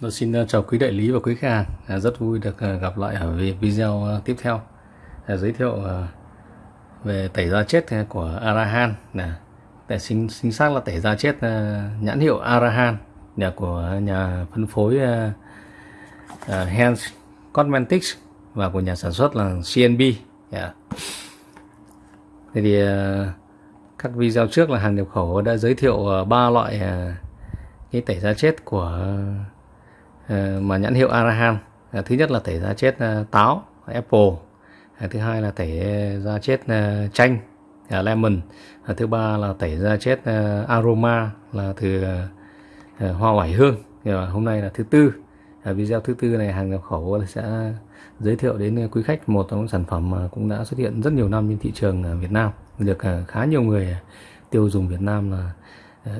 Tôi xin ờ, chào quý đại lý và quý khách hàng. À, rất vui được ờ, gặp lại ở video ờ, tiếp theo. À, giới thiệu về tẩy da chết của Arahan. là Tại chính, chính xác là tẩy da chết nhãn hiệu Arahan nhà của nhà phân phối Hans Cosmetics và của nhà sản xuất là CNB. Dạ. Thế thì các video trước là hàng nhập khẩu đã giới thiệu ba loại cái tẩy da chết của Ờ, mà nhãn hiệu Arahan à, thứ nhất là tẩy da chết à, táo, apple à, thứ hai là tẩy da chết chanh lemon thứ ba là tẩy da chết aroma là từ hoa oải hương. Hôm nay là thứ tư. Video thứ tư này hàng nhập khẩu sẽ giới thiệu đến quý khách một trong những sản phẩm mà cũng đã xuất hiện rất nhiều năm trên thị trường Việt Nam. Được khá nhiều người tiêu dùng Việt Nam là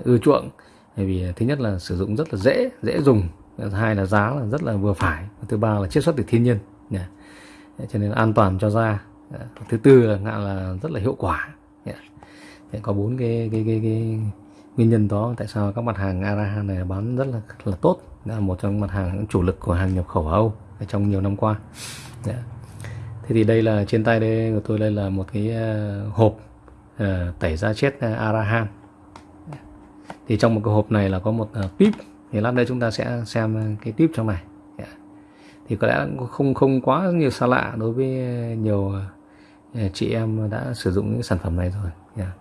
ưa chuộng. Bởi vì thứ nhất là sử dụng rất là dễ dễ dùng hai là giá là rất là vừa phải thứ ba là chiết xuất từ thiên nhiên yeah. cho nên an toàn cho da yeah. thứ tư là ngạn là rất là hiệu quả yeah. Thế có bốn cái cái cái cái nguyên nhân đó tại sao các mặt hàng Arahan này bán rất là là tốt là một trong mặt hàng chủ lực của hàng nhập khẩu ở Âu trong nhiều năm qua yeah. thế thì đây là trên tay đây của tôi đây là một cái ờ, hộp uh, tẩy da chết ờ, Arahan thì trong một cái hộp này là có một uh, pip thì lát đây chúng ta sẽ xem cái tip trong này. Dạ. Thì có lẽ không không quá nhiều xa lạ đối với nhiều ờ, chị em đã sử dụng những sản phẩm này rồi. Dạ. Yeah.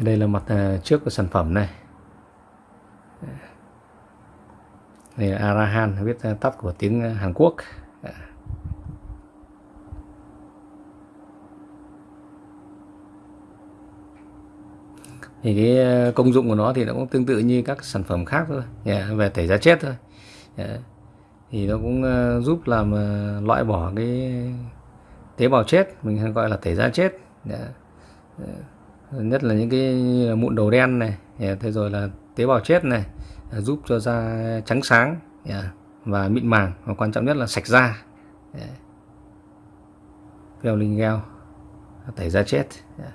đây là mặt ờ, trước của sản phẩm này. Dạ. Đây là Arahan viết tắt của tiếng Hàn Quốc yeah thì cái ờ, công dụng của nó thì nó cũng tương tự như các sản phẩm khác thôi yeah, về tẩy da chết thôi yeah. thì nó cũng ờ, giúp làm ờ, loại bỏ cái tế bào chết mình hay gọi là tẩy da chết yeah. nhất là những cái mụn đầu đen này yeah. thế rồi là tế bào chết này giúp cho da trắng sáng yeah. và mịn màng và quan trọng nhất là sạch da yeah. linh gel tẩy da chết yeah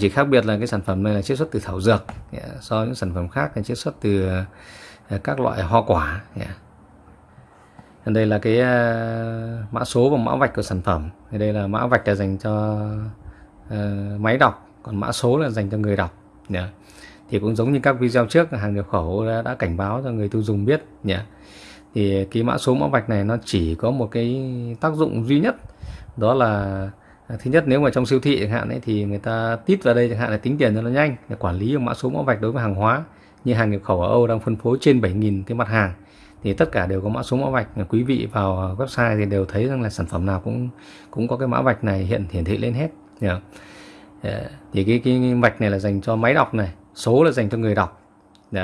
chỉ khác biệt là cái sản phẩm này là chiết xuất từ thảo dược yeah. so với những sản phẩm khác là chiết xuất từ uh, các loại hoa quả dạ. yeah. đây là cái uh, mã số và mã vạch của sản phẩm thì đây là mã vạch là dành cho uh, máy đọc còn mã số là dành cho người đọc yeah. thì cũng giống như các video trước hàng nhập khẩu đã, đã cảnh báo cho người tiêu dùng biết yeah. thì cái mã số mã vạch này nó chỉ có một cái tác dụng duy nhất đó là À, thứ nhất nếu mà trong siêu thị chẳng hạn ấy, thì người ta tít vào đây chẳng hạn là tính tiền cho nó nhanh để quản lý mã số mã vạch đối với hàng hóa như hàng nhập khẩu ở Âu đang phân phối trên 7.000 cái mặt hàng thì tất cả đều có mã số mã vạch quý vị vào website thì đều thấy rằng là sản phẩm nào cũng cũng có cái mã vạch này hiện hiển thị lên hết yeah. Ờ, thì cái cái vạch này là dành cho máy đọc này số là dành cho người đọc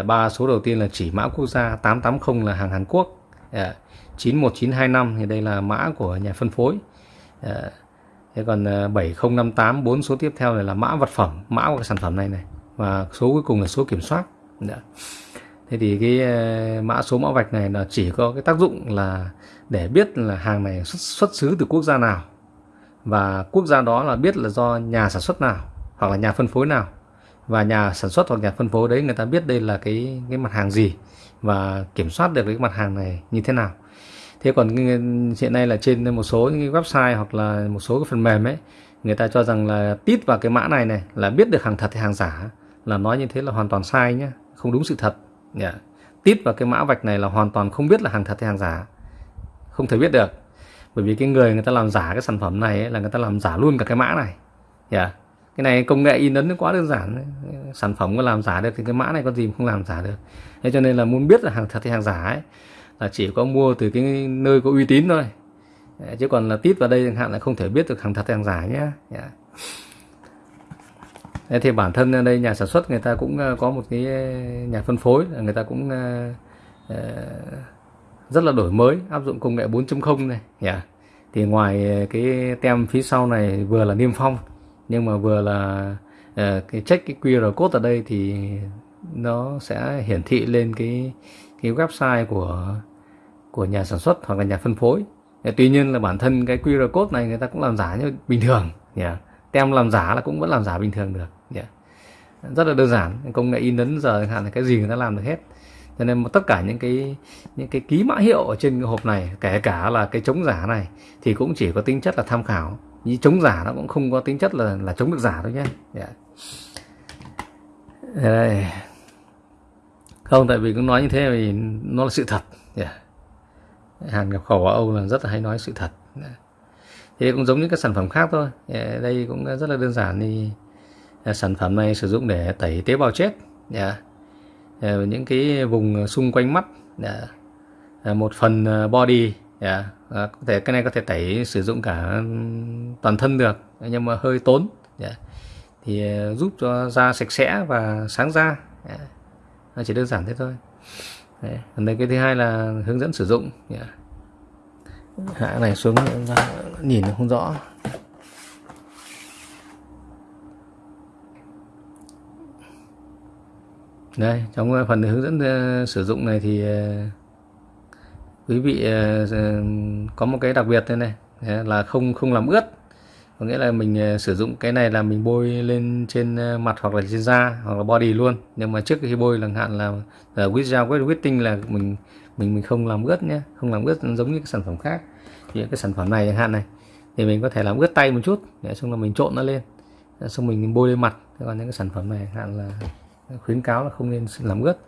ba số đầu tiên là chỉ mã quốc gia 880 là hàng Hàn Quốc yeah. 91925 thì đây là mã của nhà phân phối yeah. Thế còn ờ, 7058 bốn số tiếp theo này là mã vật phẩm, mã của cái sản phẩm này này và số cuối cùng là số kiểm soát. Đã. Thế thì cái ờ, mã số mã vạch này là chỉ có cái tác dụng là để biết là hàng này xuất, xuất xứ từ quốc gia nào và quốc gia đó là biết là do nhà sản xuất nào hoặc là nhà phân phối nào và nhà sản xuất hoặc nhà phân phối đấy người ta biết đây là cái cái mặt hàng gì và kiểm soát được cái mặt hàng này như thế nào thế còn hiện nay là trên một số những website hoặc là một số cái phần mềm ấy người ta cho rằng là tít vào cái mã này này là biết được hàng thật hay hàng giả. Là nói như thế là hoàn toàn sai nhé không đúng sự thật. Yeah. tít vào cái mã vạch này là hoàn toàn không biết là hàng thật hay hàng giả. Không thể biết được. Bởi vì cái người người ta làm giả cái sản phẩm này ấy, là người ta làm giả luôn cả cái mã này. Yeah. cái này công nghệ in ấn nó quá đơn giản sản phẩm có làm giả được thì cái mã này có gì không làm giả được. Thế cho nên là muốn biết là hàng thật hay hàng giả ấy là chỉ có mua từ cái nơi có uy tín thôi chứ còn là tít vào đây chẳng hạn là không thể biết được hàng thật hàng giả nhé yeah. Dạ. Thế thì bản thân đây nhà sản xuất người ta cũng ờ, có một cái ờ, nhà phân phối người ta cũng ờ, rất là đổi mới, áp dụng công nghệ 4.0 này yeah. thì ngoài cái tem phía sau này vừa là niêm phong, nhưng mà vừa là cái check cái QR code ở đây thì nó sẽ hiển thị lên cái cái website của của nhà sản xuất hoặc là nhà phân phối tuy nhiên là bản thân cái QR code này người ta cũng làm giả như bình thường yeah. tem làm giả là cũng vẫn làm giả bình thường được yeah. rất là đơn giản, công nghệ in ấn giờ hạn là cái gì người ta làm được hết cho nên tất cả những cái những cái ký mã hiệu ở trên cái hộp này, kể cả là cái chống giả này, thì cũng chỉ có tính chất là tham khảo như chống giả nó cũng không có tính chất là là chống được giả thôi nhé yeah. Đây không, tại vì cũng nói như thế vì nó là sự thật yeah. Hàng nhập khẩu ở Âu là rất là hay nói sự thật yeah. Thì cũng giống như các sản phẩm khác thôi yeah. đây cũng rất là đơn giản thì à, sản phẩm này sử dụng để tẩy tế bào chết yeah. những cái vùng xung quanh mắt yeah. À, một phần à, body yeah. có thể, cái này có thể tẩy, sử dụng cả toàn thân được nhưng mà hơi tốn yeah. thì giúp cho da sạch sẽ và sáng da yeah nó chỉ đơn giản thế thôi Đấy. còn đây cái thứ hai là hướng dẫn sử dụng yeah. hạ này xuống nhìn không rõ đây trong phần hướng dẫn uh, sử dụng này thì uh, quý vị uh, có một cái đặc biệt thế này dạ, là không không làm ướt có nghĩa là mình ờ, sử dụng cái này là mình bôi lên trên ờ, mặt hoặc là trên da hoặc là body luôn. Nhưng mà trước khi bôi chẳng hạn là, là with gel with wetting là mình mình mình không làm ướt nhé không làm ướt giống như cái sản phẩm khác. Thì cái sản phẩm này chẳng hạn này thì mình có thể làm ướt tay một chút để xong là mình trộn nó lên. Xong mình bôi lên mặt. Còn những cái sản phẩm này hạn là khuyến cáo là không nên làm ướt.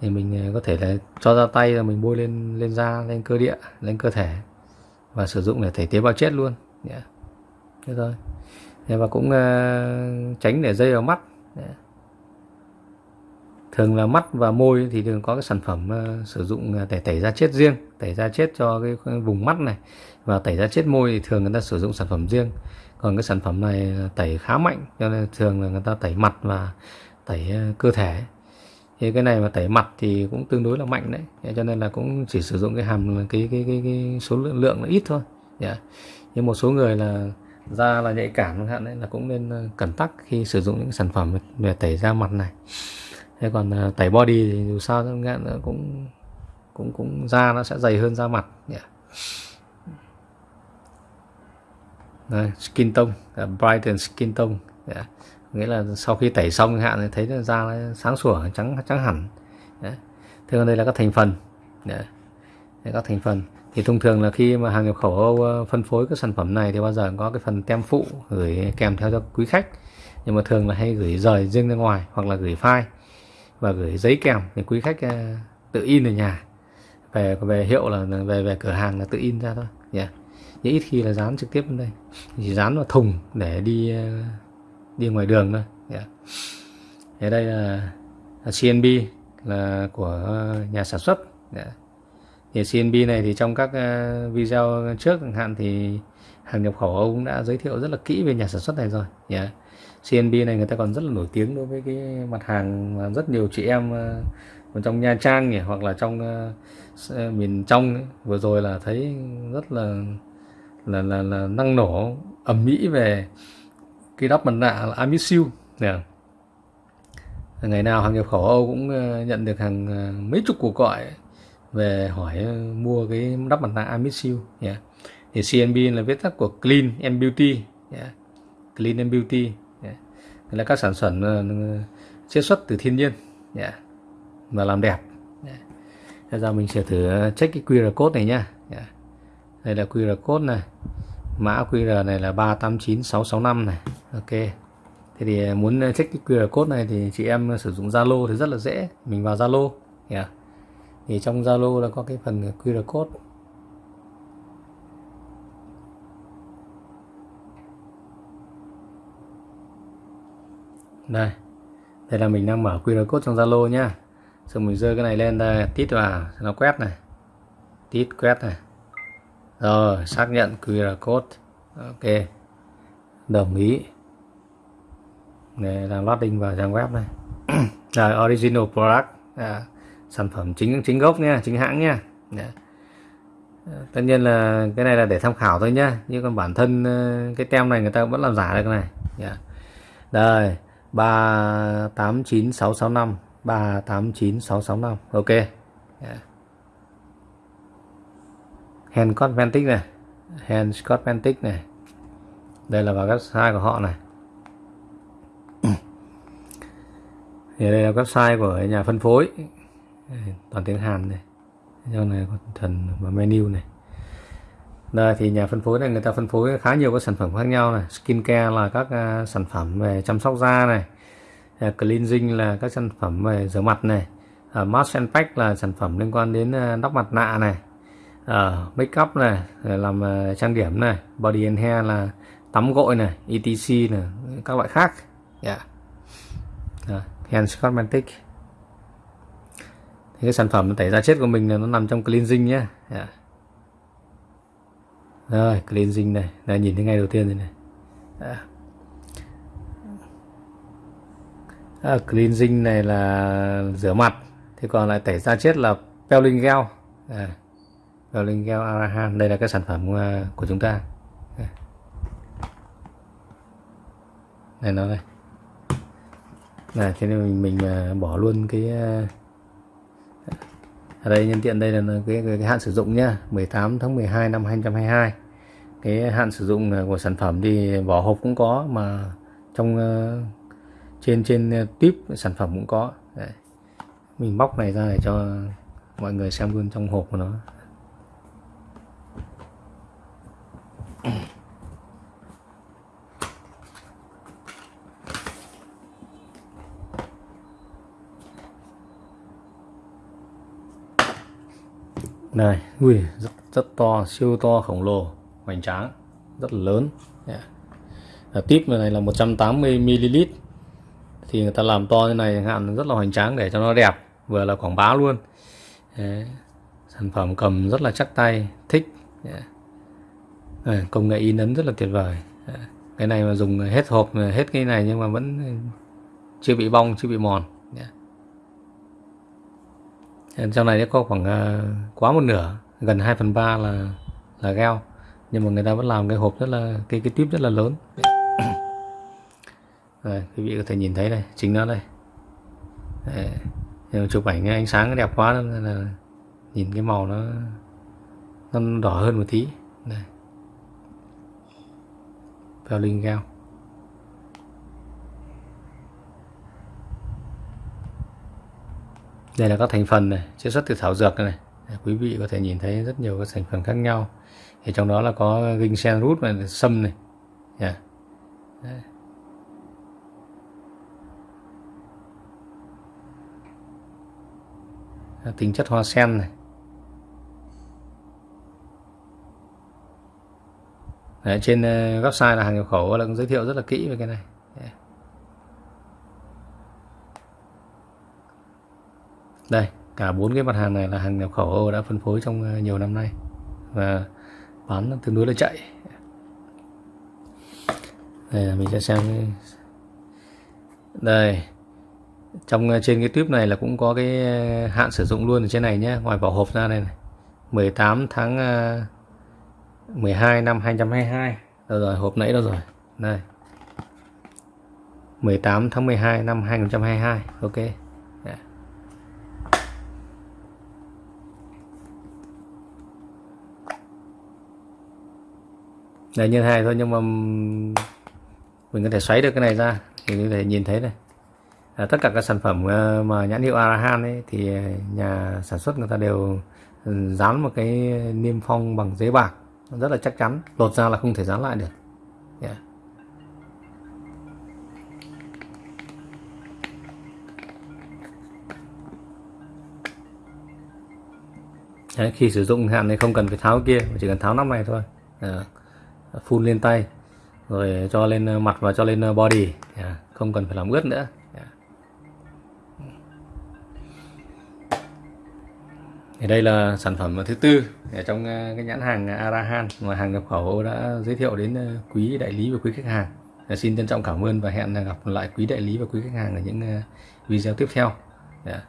Thì mình có thể là cho ra tay là mình bôi lên lên da lên cơ địa lên cơ thể và sử dụng để thể tế bào chết luôn. Yeah thế thôi. Và cũng uh, tránh để dây vào mắt. Thường là mắt và môi thì thường có cái sản phẩm uh, sử dụng để tẩy da chết riêng tẩy da chết cho cái vùng mắt này. Và tẩy da chết môi thì thường người ta sử dụng sản phẩm riêng. Còn cái sản phẩm này tẩy khá mạnh cho nên thường là người ta tẩy mặt và tẩy ờ, cơ thể. Thì cái này mà tẩy mặt thì cũng tương đối là mạnh đấy. Cho nên là cũng chỉ sử dụng cái hàm cái cái cái, cái số lượng lượng là ít thôi. Dạ. Yeah. nhưng một số người là da là nhạy cảm chẳng hạn đấy là cũng nên ờ, cẩn tắc khi sử dụng những sản phẩm về tẩy da mặt này thế còn ờ, tẩy body thì dù sao nữa ờ, cũng cũng cũng da nó sẽ dày hơn da mặt nhỉ Đây, skin tone brighten skin tone yeah. nghĩa là sau khi tẩy xong hạn thì thấy da nó sáng sủa trắng trắng hẳn yeah. thế còn đây là các thành phần yeah. Đây, các thành phần thì thông thường là khi mà hàng nhập khẩu Âu ờ, phân phối các sản phẩm này thì bao giờ có cái phần tem phụ gửi kèm theo cho quý khách. Nhưng mà thường là hay gửi rời riêng ra ngoài hoặc là gửi file và gửi giấy kèm thì quý khách ờ, tự in ở nhà. Về về hiệu là về về cửa hàng là tự in ra thôi. Dạ. Yeah. nhưng ít khi là dán trực tiếp lên đây. Chỉ dán vào thùng để đi ờ, đi ngoài đường thôi. Dạ. Yeah. thế đây là, là CNB là của nhà sản xuất. Yeah thì CNB này thì trong các ờ, video trước chẳng hạn thì hàng nhập khẩu ông đã giới thiệu rất là kỹ về nhà sản xuất này rồi yeah. CNB này người ta còn rất là nổi tiếng đối với cái mặt hàng mà rất nhiều chị em ờ, ở trong Nha Trang nhỉ hoặc là trong uh, miền trong ấy. vừa rồi là thấy rất là là là, là năng nổ ẩm mỹ về cái đắp mặt nạ là Amisil yeah. ngày nào hàng nhập khẩu Âu cũng nhận được hàng mấy chục cuộc gọi về hỏi ờ, mua cái đắp mặt nạ Amisil yeah. thì CNB là viết tắt của Clean and Beauty, yeah. Clean and Beauty, yeah. là các sản phẩm chế chiết xuất từ thiên nhiên, yeah. và làm đẹp, yeah. Bây giờ mình sẽ thử ờ, check cái QR code này nhá, yeah. đây là QR code này mã QR này là 389665 này ok thế thì muốn check cái QR code này thì chị em sử dụng Zalo thì rất là dễ mình vào Zalo, yeah thì trong Zalo là có cái phần QR code. Đây. Đây là mình đang mở QR code trong Zalo nhá. Xong mình dơ cái này lên đây tít vào nó quét này. Tít quét này. Rồi xác nhận QR code. Ok. Đồng ý. Để làm loading vào trang web này. Rồi original product. À, sản phẩm chính chính gốc nha, chính hãng nha. Dạ. Ờ, tất nhiên là cái này là để tham khảo thôi nhá, nhưng còn bản thân ờ, cái tem này người ta vẫn làm giả được cái này. Yeah. Đây, ba tám chín sáu sáu năm, ba tám chín sáu sáu năm, ok. Yeah. Dạ. hand cosmetic này. Hand cosmetic này. Đây là vào website của họ này. Thì đây là website của nhà phân phối toàn tiếng Hàn này. Trong này có thần và menu này. Đây thì nhà phân phối này người ta phân phối khá nhiều các sản phẩm khác nhau này. Skin care là các uh, sản phẩm về chăm sóc da này. Uh, cleansing là các sản phẩm về rửa mặt này. Uh, mask and pack là sản phẩm liên quan đến à, uh, đắp mặt nạ này. Uh, make up này làm uh, trang điểm này. Body and hair là tắm gội này etc này các loại khác. Dạ. Dạ, yeah. uh, hand cosmetic cái sản phẩm tẩy da chết của mình là nó nằm trong cleansing nhé yeah. Dạ. rồi cleansing này. Đây nhìn thấy ngay đầu tiên đây này. Yeah. à, cleansing này là rửa mặt thì còn lại tẩy da chết là peeling gel. À, peeling gel arahan đây là cái sản phẩm à, của chúng ta. Này nó đây. Này thế nên mình, mình à, bỏ luôn cái à, ở đây nhân tiện đây là cái, cái, cái hạn sử dụng nhá. 18 tháng 12 năm 2022 cái hạn sử dụng của sản phẩm thì vỏ hộp cũng có mà trong ờ, trên trên tip sản phẩm cũng có. Đấy. mình bóc này ra để cho mọi người xem luôn trong hộp của nó. Này, ui, rất rất to, siêu to, khổng lồ, hoành tráng, rất dạ. là lớn yeah. tip này là 180 ml thì người ta làm to như này, hạn rất là hoành tráng để cho nó đẹp, vừa là quảng bá luôn Đấy. sản phẩm cầm rất là chắc tay, thích dạ. Đấy. công nghệ in ấn rất là tuyệt vời Đấy. cái này mà dùng hết hộp, hết cái này nhưng mà vẫn chưa bị bong, chưa bị mòn trong này có khoảng ờ, quá một nửa gần 2 phần ba là là gel nhưng mà người ta vẫn làm cái hộp rất là cái cái tuyếp rất là lớn. Rồi, quý vị có thể nhìn thấy đây chính nó đây. Đấy. Nhưng chụp ảnh ánh sáng nó đẹp quá nên là nhìn cái màu nó nó đỏ hơn một tí. Đây. Peeling gel đây là các thành phần này chiết xuất từ thảo dược này, quý vị có thể nhìn thấy rất nhiều các thành phần khác nhau. Thì trong đó là có ginseng root này sâm này. Dạ. Yeah. tính chất hoa sen này. Đấy, trên ờ, website là hàng nhập khẩu là cũng giới thiệu rất là kỹ về cái này. Đây, cả bốn cái mặt hàng này là hàng nhập khẩu đã phân phối trong ờ, nhiều năm nay và bán tương đối là chạy. Đây mình sẽ xem đây, trong ờ, trên cái tuyếp này là cũng có cái ờ, hạn sử dụng luôn ở trên này nhé ngoài vỏ hộp ra đây này. 18 tháng 12 năm 2022 đâu rồi, hộp nãy đâu rồi? Đây. 18 tháng 12 năm 2022 ok. Là nhân hai thôi nhưng mà mình có thể xoáy được cái này ra. Thì có thể nhìn thấy này. À, tất cả các sản phẩm ờ, mà nhãn hiệu Arahan ấy thì nhà sản xuất người ta đều ừ, dán một cái niêm phong bằng giấy bạc. Rất là chắc chắn lột ra là không thể dán lại được. Yeah. Đấy, khi sử dụng hạn này không cần phải tháo kia chỉ cần tháo nắp này thôi. Yeah phun lên tay, rồi cho lên ờ, mặt và cho lên ờ, body. Dạ, không cần phải làm ướt nữa. Dạ. Thì đây là sản phẩm thứ tư trong ờ, cái nhãn hàng Arahan, mà hàng nhập khẩu đã giới thiệu đến quý đại lý và quý khách hàng. Dạ, xin trân trọng cảm ơn và hẹn gặp lại quý đại lý và quý khách hàng ở những video tiếp theo. Yeah.